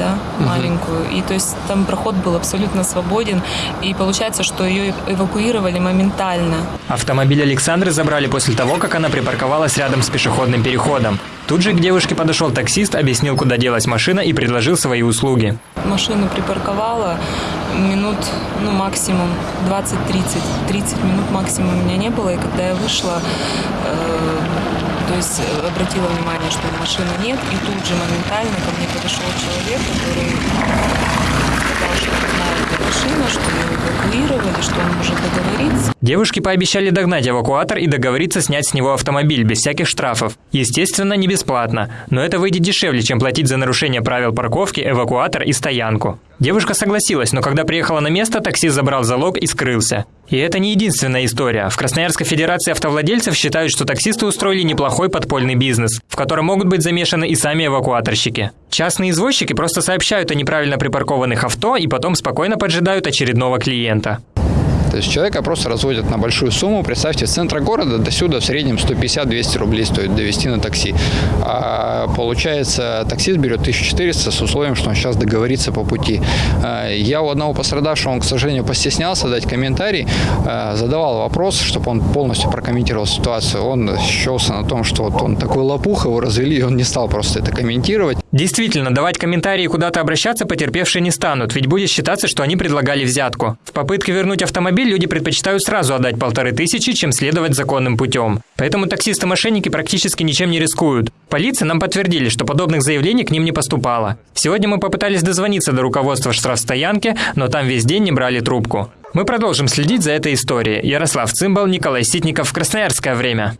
да, маленькую. И то есть там проход был абсолютно свободен. И получается, что ее эвакуировали моментально. Автомобиль Александры забрали после того, как она припарковалась рядом с пешеходным переходом. Тут же к девушке подошел таксист, объяснил, куда делась машина и предложил свои услуги. Машину припарковала минут, ну, максимум 20-30. 30 минут максимум у меня не было. И когда я вышла, э, то есть э, обратила внимание, что машины нет. И тут же моментально ко мне подошел человек, который сказал, что знает, где машина, что ее эвакуировали, что он может договориться. Девушки пообещали догнать эвакуатор и договориться снять с него автомобиль без всяких штрафов. Естественно, не бесплатно, но это выйдет дешевле, чем платить за нарушение правил парковки, эвакуатор и стоянку. Девушка согласилась, но когда приехала на место, таксист забрал залог и скрылся. И это не единственная история. В Красноярской Федерации автовладельцев считают, что таксисты устроили неплохой подпольный бизнес, в котором могут быть замешаны и сами эвакуаторщики. Частные извозчики просто сообщают о неправильно припаркованных авто и потом спокойно поджидают очередного клиента. То есть человека просто разводят на большую сумму. Представьте, с центра города до сюда в среднем 150-200 рублей стоит довести на такси. А получается, таксист берет 1400 с условием, что он сейчас договорится по пути. А, я у одного пострадавшего, он, к сожалению, постеснялся дать комментарий, а, задавал вопрос, чтобы он полностью прокомментировал ситуацию. Он счелся на том, что вот он такой лопух, его развели, и он не стал просто это комментировать. Действительно, давать комментарии куда-то обращаться потерпевшие не станут, ведь будет считаться, что они предлагали взятку. В попытке вернуть автомобиль люди предпочитают сразу отдать полторы тысячи, чем следовать законным путем. Поэтому таксисты-мошенники практически ничем не рискуют. Полиция нам подтвердили, что подобных заявлений к ним не поступало. Сегодня мы попытались дозвониться до руководства штрафстоянки, но там весь день не брали трубку. Мы продолжим следить за этой историей. Ярослав Цимбал, Николай Ситников, Красноярское время.